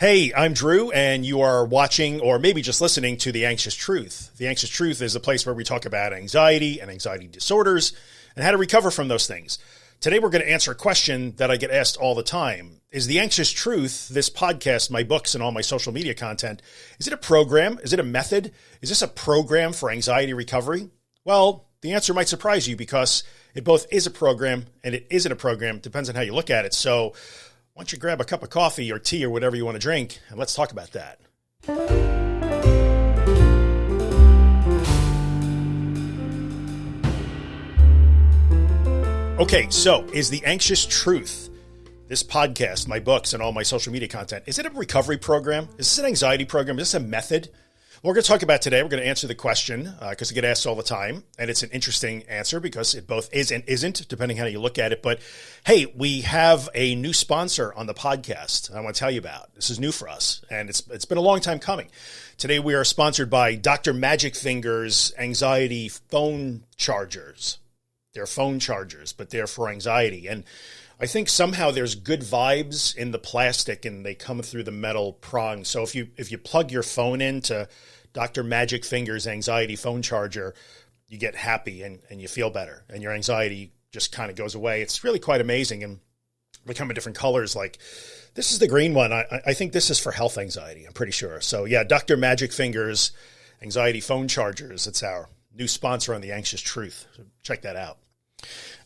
Hey, I'm Drew, and you are watching or maybe just listening to The Anxious Truth. The Anxious Truth is a place where we talk about anxiety and anxiety disorders and how to recover from those things. Today, we're going to answer a question that I get asked all the time. Is The Anxious Truth, this podcast, my books, and all my social media content, is it a program? Is it a method? Is this a program for anxiety recovery? Well, the answer might surprise you because it both is a program and it isn't a program. Depends on how you look at it. So, why don't you grab a cup of coffee or tea or whatever you want to drink, and let's talk about that. Okay, so is the anxious truth, this podcast, my books, and all my social media content, is it a recovery program? Is this an anxiety program? Is this a method? We're going to talk about today. We're going to answer the question because uh, I get asked all the time, and it's an interesting answer because it both is and isn't, depending how you look at it. But hey, we have a new sponsor on the podcast. I want to tell you about. This is new for us, and it's it's been a long time coming. Today we are sponsored by Dr. Magic Fingers Anxiety Phone Chargers. They're phone chargers, but they're for anxiety and. I think somehow there's good vibes in the plastic and they come through the metal prong. So if you if you plug your phone into Dr. Magic Fingers anxiety phone charger, you get happy and, and you feel better and your anxiety just kind of goes away. It's really quite amazing and they come in different colors. Like this is the green one. I, I think this is for health anxiety. I'm pretty sure. So yeah, Dr. Magic Fingers anxiety phone chargers. It's our new sponsor on the anxious truth. So check that out.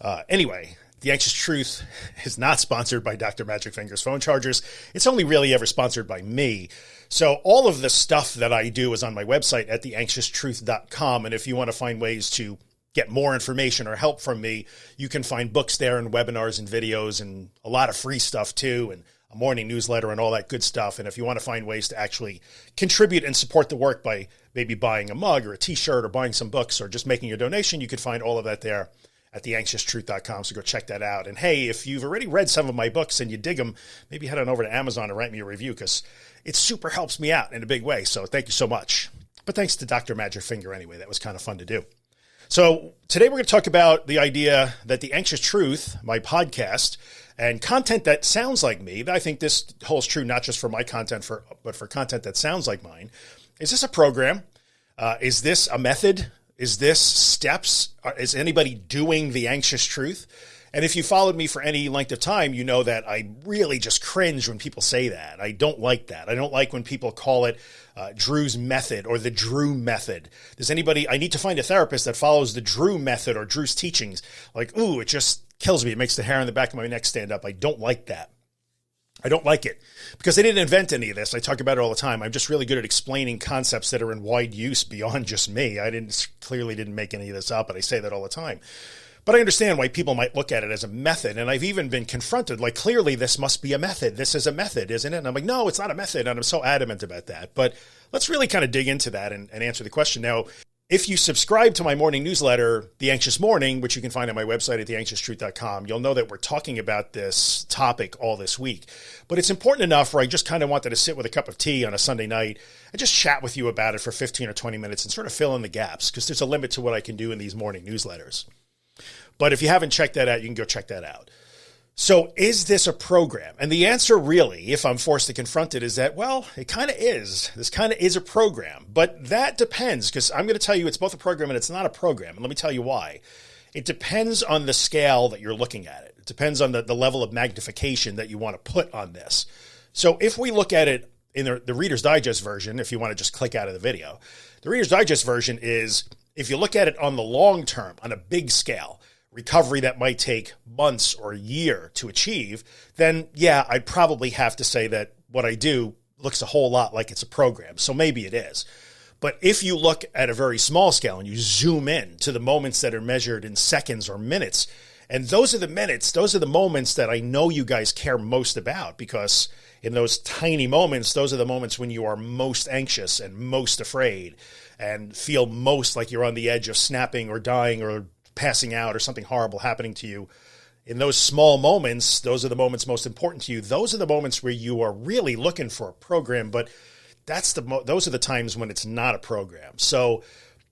Uh, anyway, the Anxious Truth is not sponsored by Dr. Magic Fingers phone chargers. It's only really ever sponsored by me. So all of the stuff that I do is on my website at theanxioustruth.com. And if you want to find ways to get more information or help from me, you can find books there and webinars and videos and a lot of free stuff too. And a morning newsletter and all that good stuff. And if you want to find ways to actually contribute and support the work by maybe buying a mug or a t-shirt or buying some books or just making a donation, you can find all of that there at theanxioustruth.com. So go check that out. And hey, if you've already read some of my books and you dig them, maybe head on over to Amazon and write me a review because it super helps me out in a big way. So thank you so much. But thanks to Dr. Magic Finger anyway. That was kind of fun to do. So today we're going to talk about the idea that the anxious truth, my podcast, and content that sounds like me. But I think this holds true not just for my content, for but for content that sounds like mine. Is this a program? Uh, is this a method? Is this steps? Uh, is anybody doing the anxious truth? And if you followed me for any length of time, you know that I really just cringe when people say that. I don't like that. I don't like when people call it uh, Drew's method or the Drew method. Does anybody, I need to find a therapist that follows the Drew method or Drew's teachings. Like, ooh, it just kills me. It makes the hair on the back of my neck stand up. I don't like that. I don't like it because I didn't invent any of this. I talk about it all the time. I'm just really good at explaining concepts that are in wide use beyond just me. I didn't clearly didn't make any of this up, but I say that all the time. But I understand why people might look at it as a method. And I've even been confronted like, clearly this must be a method. This is a method, isn't it? And I'm like, no, it's not a method. And I'm so adamant about that. But let's really kind of dig into that and, and answer the question. Now, if you subscribe to my morning newsletter, The Anxious Morning, which you can find on my website at theanxioustruth.com, you'll know that we're talking about this topic all this week. But it's important enough where I just kind of wanted to sit with a cup of tea on a Sunday night and just chat with you about it for 15 or 20 minutes and sort of fill in the gaps because there's a limit to what I can do in these morning newsletters. But if you haven't checked that out, you can go check that out. So is this a program? And the answer really, if I'm forced to confront it, is that, well, it kind of is. This kind of is a program, but that depends because I'm going to tell you it's both a program and it's not a program. And let me tell you why. It depends on the scale that you're looking at it. It depends on the, the level of magnification that you want to put on this. So if we look at it in the, the Reader's Digest version, if you want to just click out of the video, the Reader's Digest version is if you look at it on the long term, on a big scale, recovery that might take months or a year to achieve, then yeah, I'd probably have to say that what I do looks a whole lot like it's a program. So maybe it is. But if you look at a very small scale and you zoom in to the moments that are measured in seconds or minutes, and those are the minutes, those are the moments that I know you guys care most about because in those tiny moments, those are the moments when you are most anxious and most afraid and feel most like you're on the edge of snapping or dying or passing out or something horrible happening to you, in those small moments, those are the moments most important to you. Those are the moments where you are really looking for a program, but that's the mo- those are the times when it's not a program. So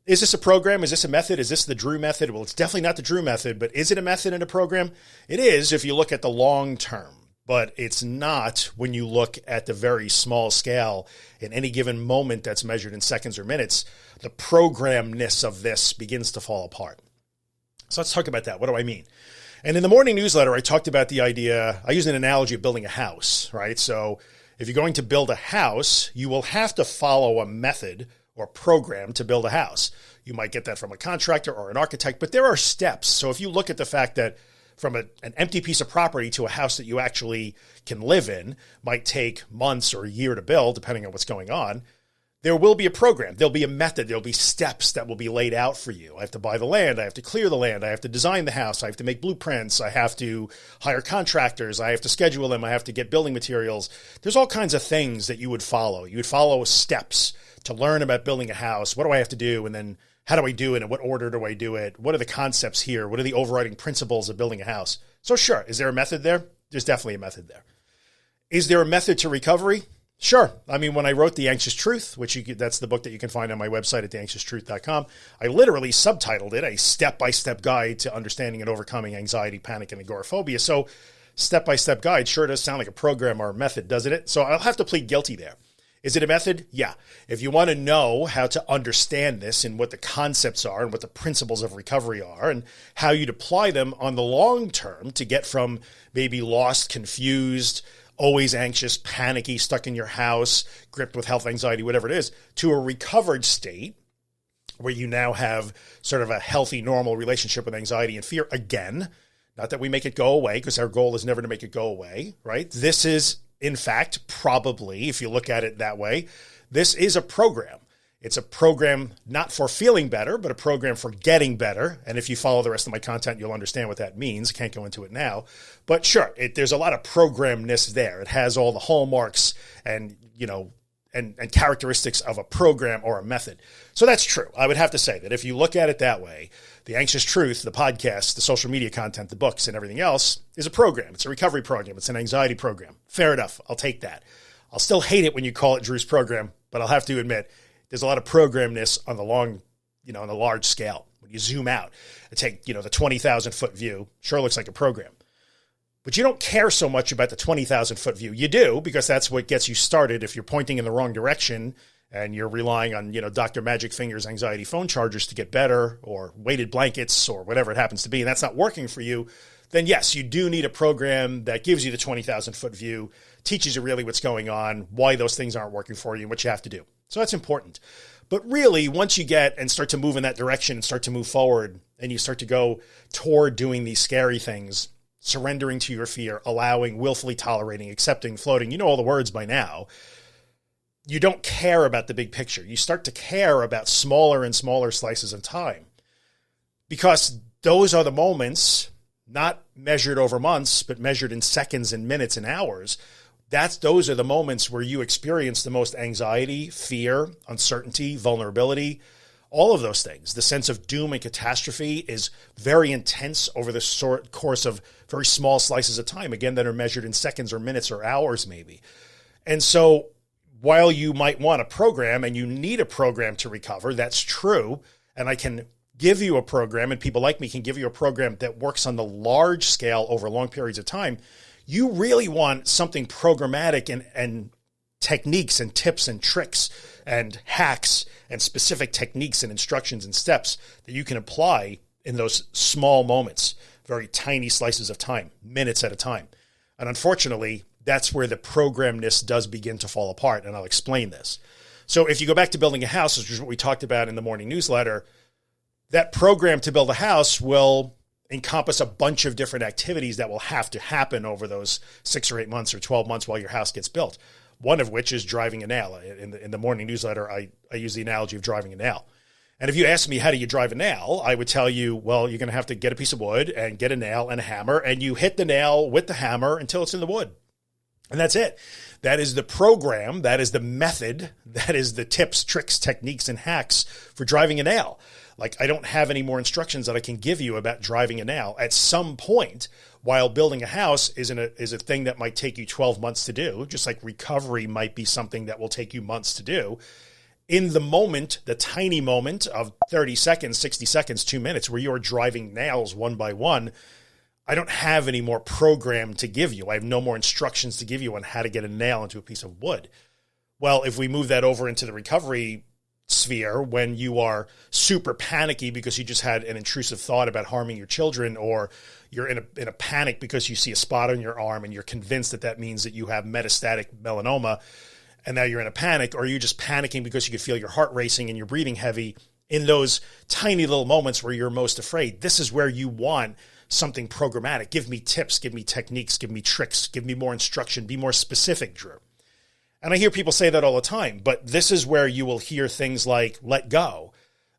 is this a program? Is this a method? Is this the Drew method? Well, it's definitely not the Drew method, but is it a method and a program? It is if you look at the long term. but it's not when you look at the very small scale in any given moment that's measured in seconds or minutes, the programness of this begins to fall apart. So let's talk about that. What do I mean? And in the morning newsletter, I talked about the idea, I use an analogy of building a house, right? So if you're going to build a house, you will have to follow a method or program to build a house. You might get that from a contractor or an architect, but there are steps. So if you look at the fact that from a, an empty piece of property to a house that you actually can live in might take months or a year to build, depending on what's going on there will be a program. There'll be a method. There'll be steps that will be laid out for you. I have to buy the land. I have to clear the land. I have to design the house. I have to make blueprints. I have to hire contractors. I have to schedule them. I have to get building materials. There's all kinds of things that you would follow. You would follow steps to learn about building a house. What do I have to do? And then how do I do it? And what order do I do it? What are the concepts here? What are the overriding principles of building a house? So sure. Is there a method there? There's definitely a method there. Is there a method to recovery? Sure. I mean, when I wrote The Anxious Truth, which you, that's the book that you can find on my website at theanxioustruth.com, I literally subtitled it a step-by-step guide to understanding and overcoming anxiety, panic, and agoraphobia. So step-by-step guide sure does sound like a program or a method, doesn't it? So I'll have to plead guilty there. Is it a method? Yeah. If you want to know how to understand this and what the concepts are and what the principles of recovery are and how you'd apply them on the long term to get from maybe lost, confused, always anxious, panicky, stuck in your house, gripped with health anxiety, whatever it is, to a recovered state where you now have sort of a healthy, normal relationship with anxiety and fear again. Not that we make it go away because our goal is never to make it go away, right? This is, in fact, probably, if you look at it that way, this is a program. It's a program not for feeling better, but a program for getting better. And if you follow the rest of my content, you'll understand what that means. Can't go into it now, but sure, it, there's a lot of programness there. It has all the hallmarks and, you know, and, and characteristics of a program or a method. So that's true. I would have to say that if you look at it that way, the anxious truth, the podcast, the social media content, the books and everything else is a program. It's a recovery program. It's an anxiety program. Fair enough. I'll take that. I'll still hate it when you call it Drew's program, but I'll have to admit there's a lot of programness on the long, you know, on a large scale. When you zoom out and take, you know, the 20,000 foot view, sure looks like a program. But you don't care so much about the 20,000 foot view. You do because that's what gets you started. If you're pointing in the wrong direction and you're relying on, you know, Dr. Magic Fingers anxiety phone chargers to get better or weighted blankets or whatever it happens to be, and that's not working for you, then yes, you do need a program that gives you the 20,000 foot view, teaches you really what's going on, why those things aren't working for you, and what you have to do. So that's important. But really, once you get and start to move in that direction and start to move forward and you start to go toward doing these scary things, surrendering to your fear, allowing, willfully tolerating, accepting, floating, you know all the words by now. You don't care about the big picture. You start to care about smaller and smaller slices of time because those are the moments, not measured over months, but measured in seconds and minutes and hours that's those are the moments where you experience the most anxiety, fear, uncertainty, vulnerability, all of those things. The sense of doom and catastrophe is very intense over the sort course of very small slices of time, again, that are measured in seconds or minutes or hours, maybe. And so while you might want a program and you need a program to recover, that's true. And I can give you a program and people like me can give you a program that works on the large scale over long periods of time you really want something programmatic and, and techniques and tips and tricks and hacks and specific techniques and instructions and steps that you can apply in those small moments, very tiny slices of time, minutes at a time. And unfortunately, that's where the programness does begin to fall apart. And I'll explain this. So if you go back to building a house, which is what we talked about in the morning newsletter, that program to build a house will encompass a bunch of different activities that will have to happen over those six or eight months or 12 months while your house gets built. One of which is driving a nail. In the, in the morning newsletter, I, I use the analogy of driving a nail. And if you ask me, how do you drive a nail? I would tell you, well, you're going to have to get a piece of wood and get a nail and a hammer, and you hit the nail with the hammer until it's in the wood. And that's it. That is the program. That is the method. That is the tips, tricks, techniques, and hacks for driving a nail. Like I don't have any more instructions that I can give you about driving a nail. At some point, while building a house is a is a thing that might take you 12 months to do, just like recovery might be something that will take you months to do. In the moment, the tiny moment of 30 seconds, 60 seconds, two minutes, where you're driving nails one by one, I don't have any more program to give you. I have no more instructions to give you on how to get a nail into a piece of wood. Well, if we move that over into the recovery sphere, when you are super panicky because you just had an intrusive thought about harming your children, or you're in a, in a panic because you see a spot on your arm and you're convinced that that means that you have metastatic melanoma, and now you're in a panic, or you're just panicking because you can feel your heart racing and you're breathing heavy in those tiny little moments where you're most afraid. This is where you want something programmatic. Give me tips, give me techniques, give me tricks, give me more instruction, be more specific, Drew. And I hear people say that all the time, but this is where you will hear things like let go.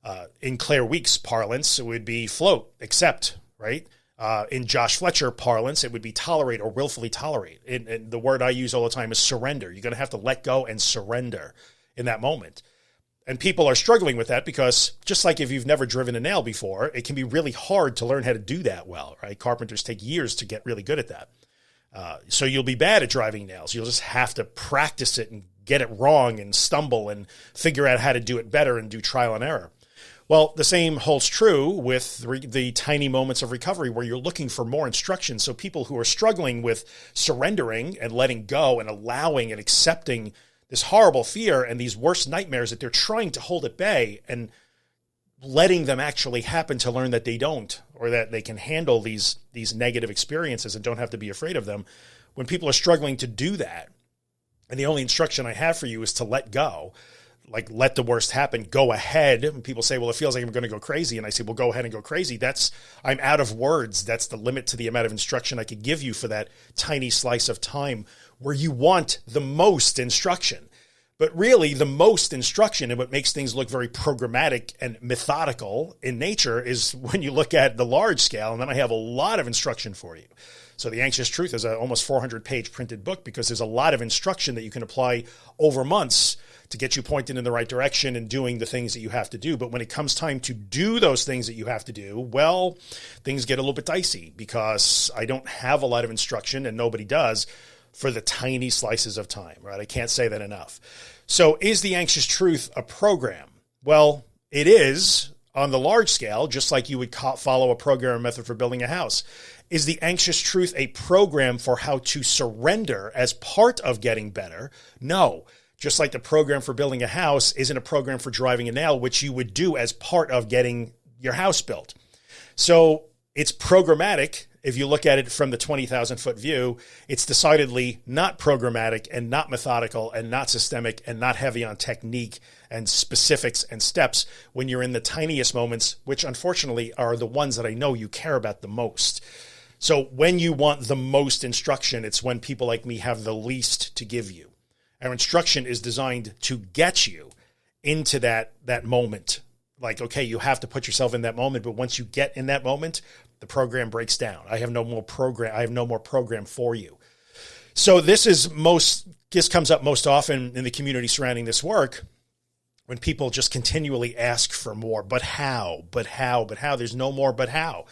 Uh, in Claire Weekes parlance, it would be float, accept, right? Uh, in Josh Fletcher parlance, it would be tolerate or willfully tolerate. And, and the word I use all the time is surrender. You're going to have to let go and surrender in that moment. And people are struggling with that because just like if you've never driven a nail before, it can be really hard to learn how to do that well, right? Carpenters take years to get really good at that. Uh, so you'll be bad at driving nails. You'll just have to practice it and get it wrong and stumble and figure out how to do it better and do trial and error. Well, the same holds true with the, the, tiny moments of recovery where you're looking for more instruction. So people who are struggling with surrendering and letting go and allowing and accepting this horrible fear and these worst nightmares that they're trying to hold at bay and letting them actually happen to learn that they don't or that they can handle these these negative experiences and don't have to be afraid of them. When people are struggling to do that and the only instruction i have for you is to let go like let the worst happen go ahead. And people say well it feels like i'm going to go crazy and i say well go ahead and go crazy that's i'm out of words. That's the limit to the amount of instruction i could give you for that tiny slice of time where you want the most instruction. But really, the most instruction and what makes things look very programmatic and methodical in nature is when you look at the large scale. And then I have a lot of instruction for you. So The Anxious Truth is a almost 400 page printed book because there's a lot of instruction that you can apply over months to get you pointed in the right direction and doing the things that you have to do. But when it comes time to do those things that you have to do, well, things get a little bit dicey because I don't have a lot of instruction and nobody does for the tiny slices of time, right? I can't say that enough. So is the anxious truth a program? Well, it is on the large scale, just like you would follow a program method for building a house. Is the anxious truth a program for how to surrender as part of getting better? No. Just like the program for building a house isn't a program for driving a nail, which you would do as part of getting your house built. So it's programmatic if you look at it from the 20,000 foot view, it's decidedly not programmatic and not methodical and not systemic and not heavy on technique and specifics and steps when you're in the tiniest moments, which unfortunately are the ones that I know you care about the most. So when you want the most instruction, it's when people like me have the least to give you. Our instruction is designed to get you into that, that moment. Like, okay, you have to put yourself in that moment, but once you get in that moment, the program breaks down. I have no more program. I have no more program for you. So this is most, this comes up most often in the community surrounding this work when people just continually ask for more, but how, but how, but how there's no more, but how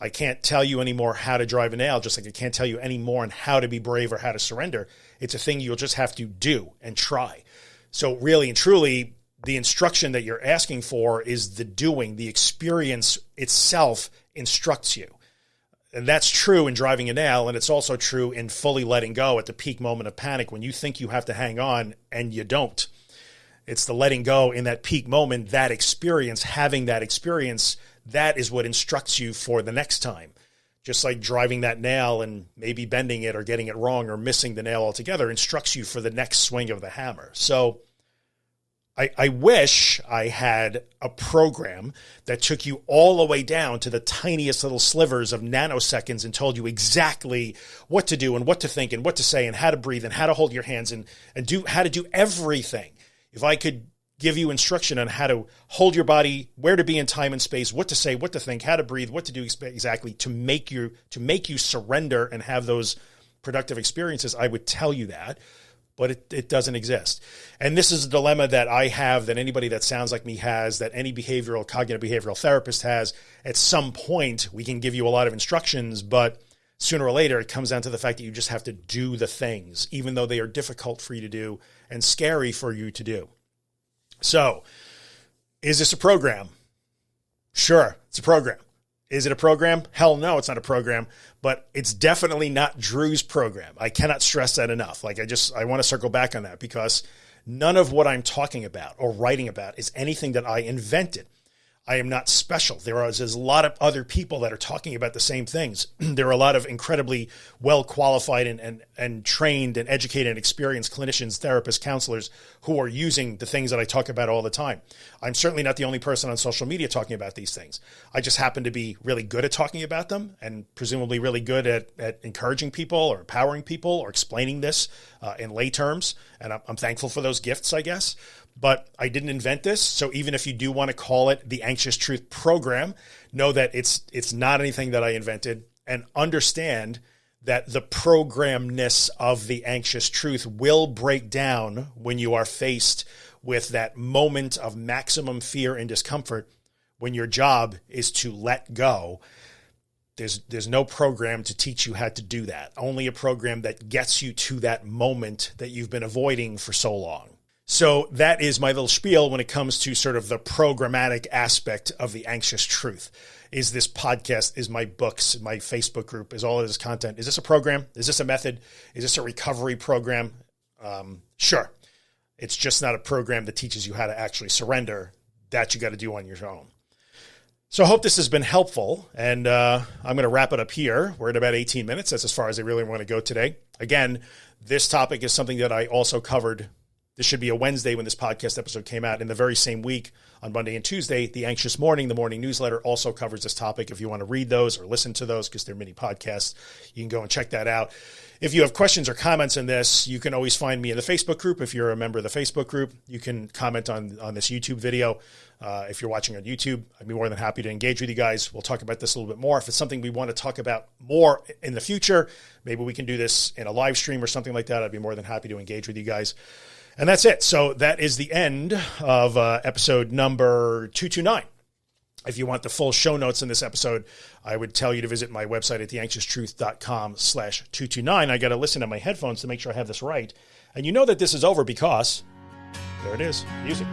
I can't tell you anymore how to drive a nail, just like I can't tell you any more on how to be brave or how to surrender. It's a thing you'll just have to do and try. So really and truly, the instruction that you're asking for is the doing, the experience itself instructs you. And that's true in driving a nail. And it's also true in fully letting go at the peak moment of panic when you think you have to hang on and you don't. It's the letting go in that peak moment, that experience, having that experience, that is what instructs you for the next time. Just like driving that nail and maybe bending it or getting it wrong or missing the nail altogether instructs you for the next swing of the hammer. So, I, I wish I had a program that took you all the way down to the tiniest little slivers of nanoseconds and told you exactly what to do and what to think and what to say and how to breathe and how to hold your hands and, and do how to do everything. If I could give you instruction on how to hold your body, where to be in time and space, what to say, what to think, how to breathe, what to do exactly to make you to make you surrender and have those productive experiences, I would tell you that but it, it doesn't exist. And this is a dilemma that I have, that anybody that sounds like me has, that any behavioral, cognitive behavioral therapist has. At some point, we can give you a lot of instructions, but sooner or later, it comes down to the fact that you just have to do the things, even though they are difficult for you to do and scary for you to do. So, is this a program? Sure, it's a program Is it a program? Hell no, it's not a program, but it's definitely not Drew's program. I cannot stress that enough. Like I just, I want to circle back on that because none of what I'm talking about or writing about is anything that I invented. I am not special. There is there's a lot of other people that are talking about the same things. there are a lot of incredibly well qualified and, and, and trained and educated and experienced clinicians, therapists, counselors who are using the things that I talk about all the time. I'm certainly not the only person on social media talking about these things. I just happen to be really good at talking about them and presumably really good at, at encouraging people or empowering people or explaining this uh, in lay terms. And I'm, I'm thankful for those gifts, I guess but I didn't invent this. So even if you do want to call it the anxious truth program, know that it's, it's not anything that I invented and understand that the programness of the anxious truth will break down when you are faced with that moment of maximum fear and discomfort when your job is to let go. There's, there's no program to teach you how to do that. Only a program that gets you to that moment that you've been avoiding for so long. So that is my little spiel when it comes to sort of the programmatic aspect of the anxious truth. Is this podcast, is my books, my Facebook group, is all of this content. Is this a program? Is this a method? Is this a recovery program? Um, sure. It's just not a program that teaches you how to actually surrender. That you got to do on your own. So I hope this has been helpful and uh, I'm going to wrap it up here. We're at about 18 minutes. That's as far as I really want to go today. Again, this topic is something that I also covered this should be a Wednesday when this podcast episode came out. In the very same week, on Monday and Tuesday, the Anxious Morning, the morning newsletter, also covers this topic. If you want to read those or listen to those, because they're mini podcasts, you can go and check that out. If you have questions or comments on this, you can always find me in the Facebook group. If you're a member of the Facebook group, you can comment on, on this YouTube video. Uh, if you're watching on YouTube, I'd be more than happy to engage with you guys. We'll talk about this a little bit more. If it's something we want to talk about more in the future, maybe we can do this in a live stream or something like that. I'd be more than happy to engage with you guys. And that's it. So that is the end of uh, episode number 229. If you want the full show notes in this episode, I would tell you to visit my website at theanxioustruth.com slash 229. I got to listen to my headphones to make sure I have this right. And you know that this is over because there it is, music.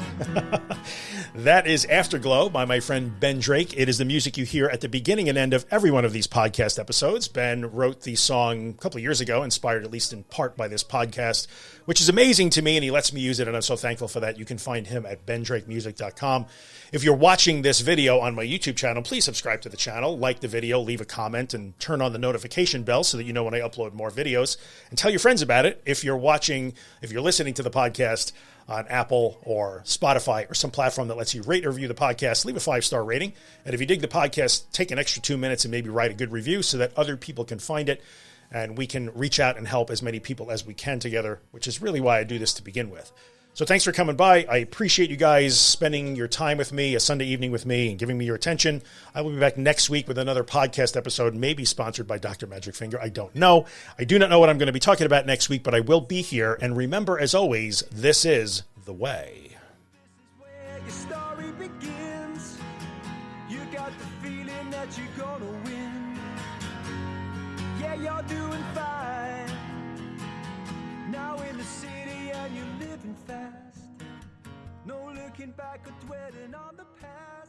that is Afterglow by my friend Ben Drake. It is the music you hear at the beginning and end of every one of these podcast episodes. Ben wrote the song a couple of years ago, inspired at least in part by this podcast, which is amazing to me, and he lets me use it, and I'm so thankful for that. You can find him at bendrakemusic.com. If you're watching this video on my YouTube channel, please subscribe to the channel, like the video, leave a comment, and turn on the notification bell so that you know when I upload more videos, and tell your friends about it. If you're watching, if you're listening to the podcast, on Apple or Spotify or some platform that lets you rate or review the podcast, leave a five star rating. And if you dig the podcast, take an extra two minutes and maybe write a good review so that other people can find it and we can reach out and help as many people as we can together, which is really why I do this to begin with. So thanks for coming by. I appreciate you guys spending your time with me, a Sunday evening with me, and giving me your attention. I will be back next week with another podcast episode, maybe sponsored by Dr. Magic Finger. I don't know. I do not know what I'm going to be talking about next week, but I will be here. And remember, as always, this is the way. Yeah, you're doing fine. Now in the city and you're living fast. No looking back or dwelling on the past.